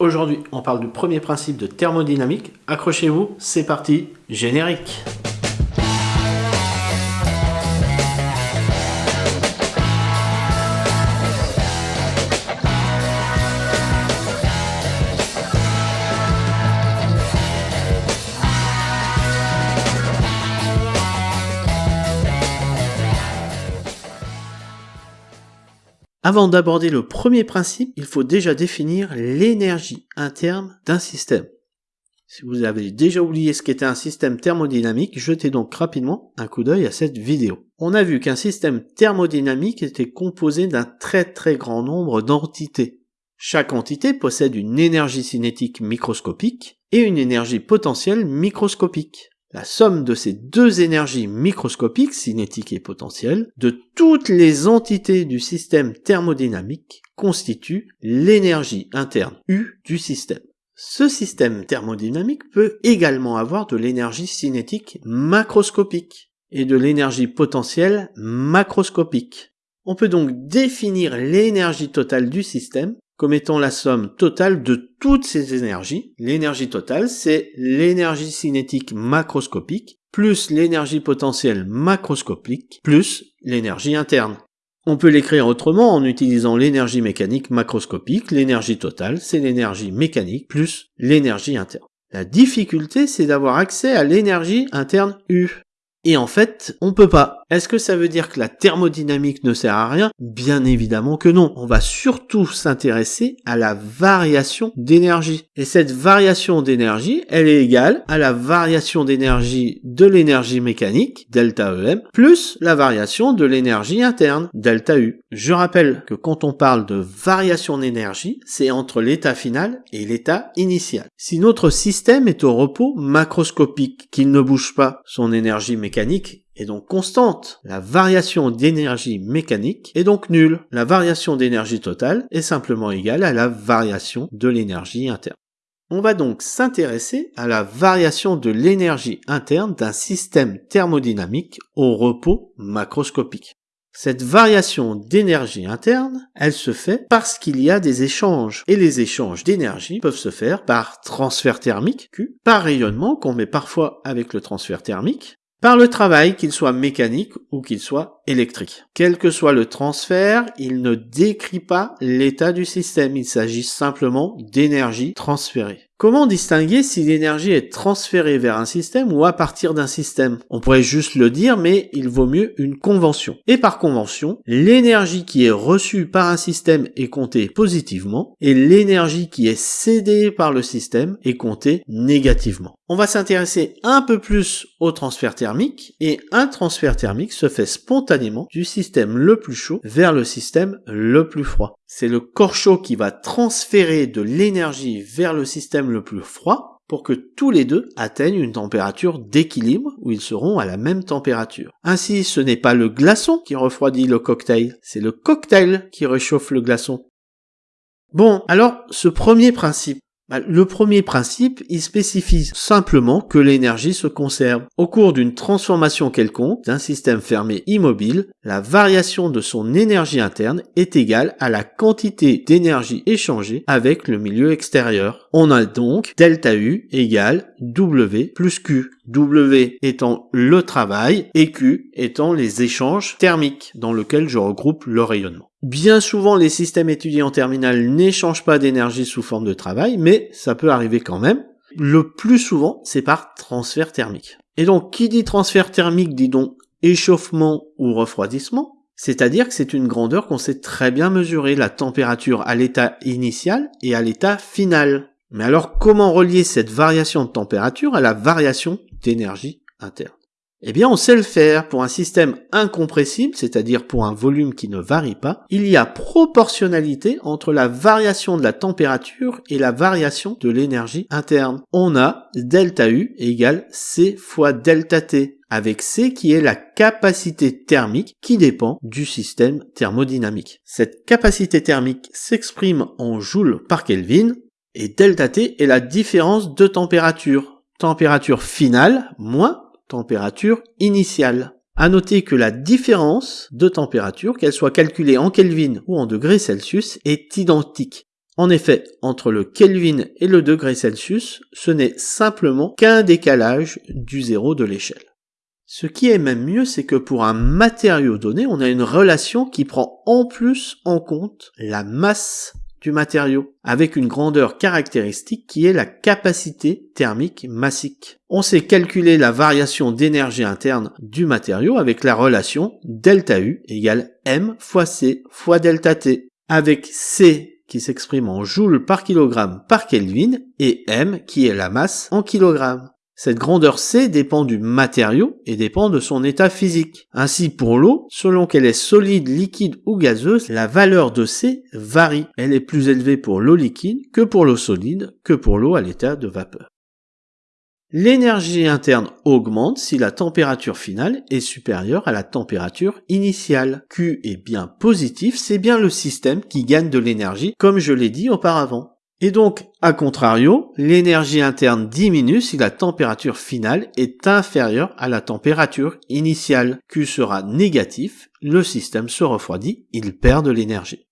Aujourd'hui, on parle du premier principe de thermodynamique. Accrochez-vous, c'est parti, générique Avant d'aborder le premier principe, il faut déjà définir l'énergie interne d'un système. Si vous avez déjà oublié ce qu'était un système thermodynamique, jetez donc rapidement un coup d'œil à cette vidéo. On a vu qu'un système thermodynamique était composé d'un très très grand nombre d'entités. Chaque entité possède une énergie cinétique microscopique et une énergie potentielle microscopique. La somme de ces deux énergies microscopiques, cinétiques et potentielles, de toutes les entités du système thermodynamique constitue l'énergie interne U du système. Ce système thermodynamique peut également avoir de l'énergie cinétique macroscopique et de l'énergie potentielle macroscopique. On peut donc définir l'énergie totale du système comme étant la somme totale de toutes ces énergies. L'énergie totale, c'est l'énergie cinétique macroscopique plus l'énergie potentielle macroscopique plus l'énergie interne. On peut l'écrire autrement en utilisant l'énergie mécanique macroscopique. L'énergie totale, c'est l'énergie mécanique plus l'énergie interne. La difficulté, c'est d'avoir accès à l'énergie interne U. Et en fait, on peut pas. Est-ce que ça veut dire que la thermodynamique ne sert à rien? Bien évidemment que non. On va surtout s'intéresser à la variation d'énergie. Et cette variation d'énergie, elle est égale à la variation d'énergie de l'énergie mécanique, delta EM, plus la variation de l'énergie interne, delta U. Je rappelle que quand on parle de variation d'énergie, c'est entre l'état final et l'état initial. Si notre système est au repos macroscopique, qu'il ne bouge pas, son énergie mécanique est donc constante. La variation d'énergie mécanique est donc nulle. La variation d'énergie totale est simplement égale à la variation de l'énergie interne. On va donc s'intéresser à la variation de l'énergie interne d'un système thermodynamique au repos macroscopique. Cette variation d'énergie interne, elle se fait parce qu'il y a des échanges. Et les échanges d'énergie peuvent se faire par transfert thermique, Q, par rayonnement qu'on met parfois avec le transfert thermique, par le travail, qu'il soit mécanique ou qu'il soit électrique. Quel que soit le transfert, il ne décrit pas l'état du système, il s'agit simplement d'énergie transférée. Comment distinguer si l'énergie est transférée vers un système ou à partir d'un système? On pourrait juste le dire, mais il vaut mieux une convention. Et par convention, l'énergie qui est reçue par un système est comptée positivement et l'énergie qui est cédée par le système est comptée négativement. On va s'intéresser un peu plus au transfert thermique et un transfert thermique se fait spontanément du système le plus chaud vers le système le plus froid. C'est le corps chaud qui va transférer de l'énergie vers le système le plus froid pour que tous les deux atteignent une température d'équilibre où ils seront à la même température. Ainsi, ce n'est pas le glaçon qui refroidit le cocktail, c'est le cocktail qui réchauffe le glaçon. Bon, alors ce premier principe, le premier principe, il spécifie simplement que l'énergie se conserve. Au cours d'une transformation quelconque d'un système fermé immobile, la variation de son énergie interne est égale à la quantité d'énergie échangée avec le milieu extérieur. On a donc delta U égale W plus Q. W étant le travail et Q étant les échanges thermiques dans lesquels je regroupe le rayonnement. Bien souvent, les systèmes étudiés en terminale n'échangent pas d'énergie sous forme de travail, mais ça peut arriver quand même. Le plus souvent, c'est par transfert thermique. Et donc, qui dit transfert thermique dit donc échauffement ou refroidissement, c'est-à-dire que c'est une grandeur qu'on sait très bien mesurer, la température à l'état initial et à l'état final. Mais alors, comment relier cette variation de température à la variation d'énergie interne? Eh bien, on sait le faire. Pour un système incompressible, c'est-à-dire pour un volume qui ne varie pas, il y a proportionnalité entre la variation de la température et la variation de l'énergie interne. On a delta U égale C fois delta T, avec C qui est la capacité thermique qui dépend du système thermodynamique. Cette capacité thermique s'exprime en joules par Kelvin, et delta T est la différence de température. Température finale moins température initiale. À noter que la différence de température, qu'elle soit calculée en Kelvin ou en degrés Celsius, est identique. En effet, entre le Kelvin et le degré Celsius, ce n'est simplement qu'un décalage du zéro de l'échelle. Ce qui est même mieux, c'est que pour un matériau donné, on a une relation qui prend en plus en compte la masse du matériau, avec une grandeur caractéristique qui est la capacité thermique massique. On sait calculer la variation d'énergie interne du matériau avec la relation delta U égale M fois C fois delta T, avec C qui s'exprime en joules par kilogramme par Kelvin et M qui est la masse en kilogrammes. Cette grandeur C dépend du matériau et dépend de son état physique. Ainsi pour l'eau, selon qu'elle est solide, liquide ou gazeuse, la valeur de C varie. Elle est plus élevée pour l'eau liquide que pour l'eau solide, que pour l'eau à l'état de vapeur. L'énergie interne augmente si la température finale est supérieure à la température initiale. Q est bien positif, c'est bien le système qui gagne de l'énergie, comme je l'ai dit auparavant. Et donc, à contrario, l'énergie interne diminue si la température finale est inférieure à la température initiale. Q sera négatif, le système se refroidit, il perd de l'énergie.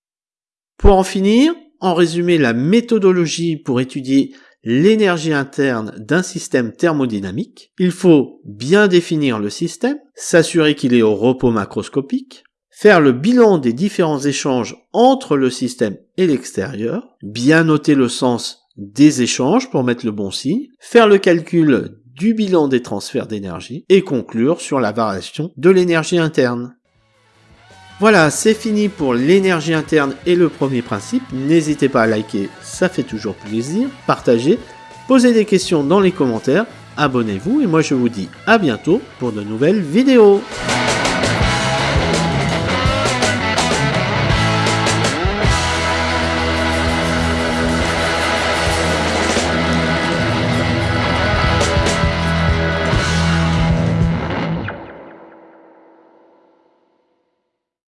Pour en finir, en résumé, la méthodologie pour étudier l'énergie interne d'un système thermodynamique, il faut bien définir le système, s'assurer qu'il est au repos macroscopique, faire le bilan des différents échanges entre le système et l'extérieur, bien noter le sens des échanges pour mettre le bon signe, faire le calcul du bilan des transferts d'énergie et conclure sur la variation de l'énergie interne. Voilà, c'est fini pour l'énergie interne et le premier principe. N'hésitez pas à liker, ça fait toujours plaisir. Partagez, posez des questions dans les commentaires, abonnez-vous et moi je vous dis à bientôt pour de nouvelles vidéos.